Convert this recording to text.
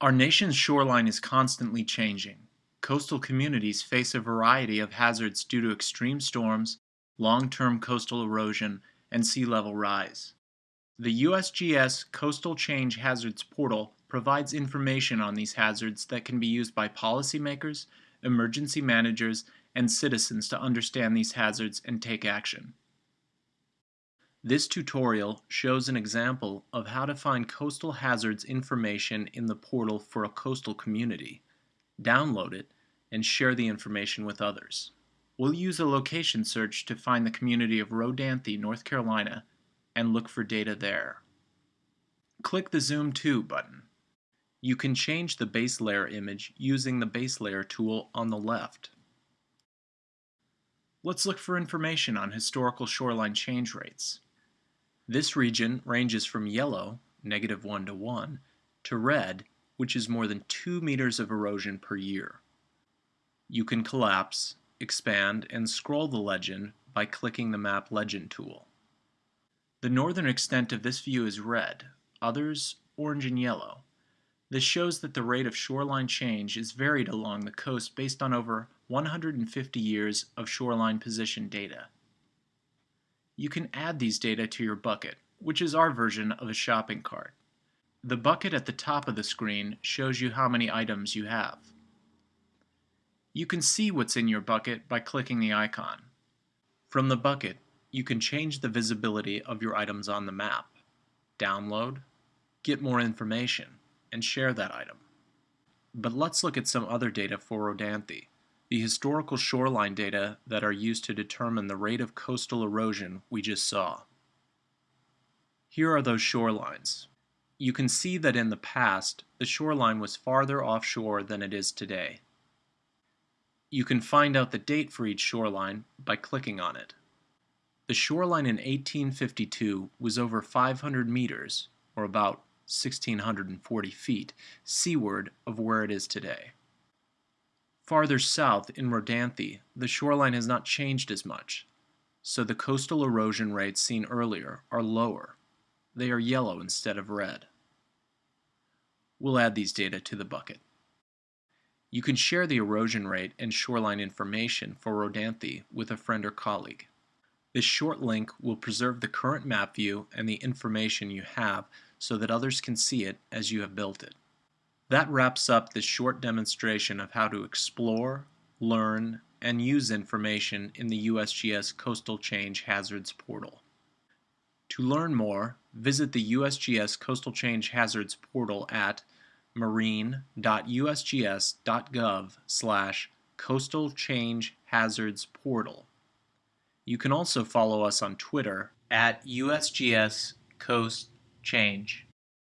Our nation's shoreline is constantly changing. Coastal communities face a variety of hazards due to extreme storms, long-term coastal erosion, and sea level rise. The USGS Coastal Change Hazards Portal provides information on these hazards that can be used by policymakers, emergency managers, and citizens to understand these hazards and take action. This tutorial shows an example of how to find coastal hazards information in the portal for a coastal community. Download it and share the information with others. We'll use a location search to find the community of Rodanthe, North Carolina, and look for data there. Click the Zoom to button. You can change the base layer image using the base layer tool on the left. Let's look for information on historical shoreline change rates. This region ranges from yellow, negative 1 to 1, to red, which is more than 2 meters of erosion per year. You can collapse, expand, and scroll the legend by clicking the Map Legend tool. The northern extent of this view is red, others orange and yellow. This shows that the rate of shoreline change is varied along the coast based on over 150 years of shoreline position data you can add these data to your bucket, which is our version of a shopping cart. The bucket at the top of the screen shows you how many items you have. You can see what's in your bucket by clicking the icon. From the bucket, you can change the visibility of your items on the map, download, get more information, and share that item. But let's look at some other data for Rodanthe the historical shoreline data that are used to determine the rate of coastal erosion we just saw. Here are those shorelines. You can see that in the past, the shoreline was farther offshore than it is today. You can find out the date for each shoreline by clicking on it. The shoreline in 1852 was over 500 meters, or about 1,640 feet, seaward of where it is today. Farther south, in Rodanthe, the shoreline has not changed as much, so the coastal erosion rates seen earlier are lower. They are yellow instead of red. We'll add these data to the bucket. You can share the erosion rate and shoreline information for Rodanthe with a friend or colleague. This short link will preserve the current map view and the information you have so that others can see it as you have built it. That wraps up this short demonstration of how to explore, learn, and use information in the USGS Coastal Change Hazards portal. To learn more, visit the USGS Coastal Change Hazards portal at marine.usgs.gov slash coastal change hazards portal. You can also follow us on Twitter at USGS Coast Change.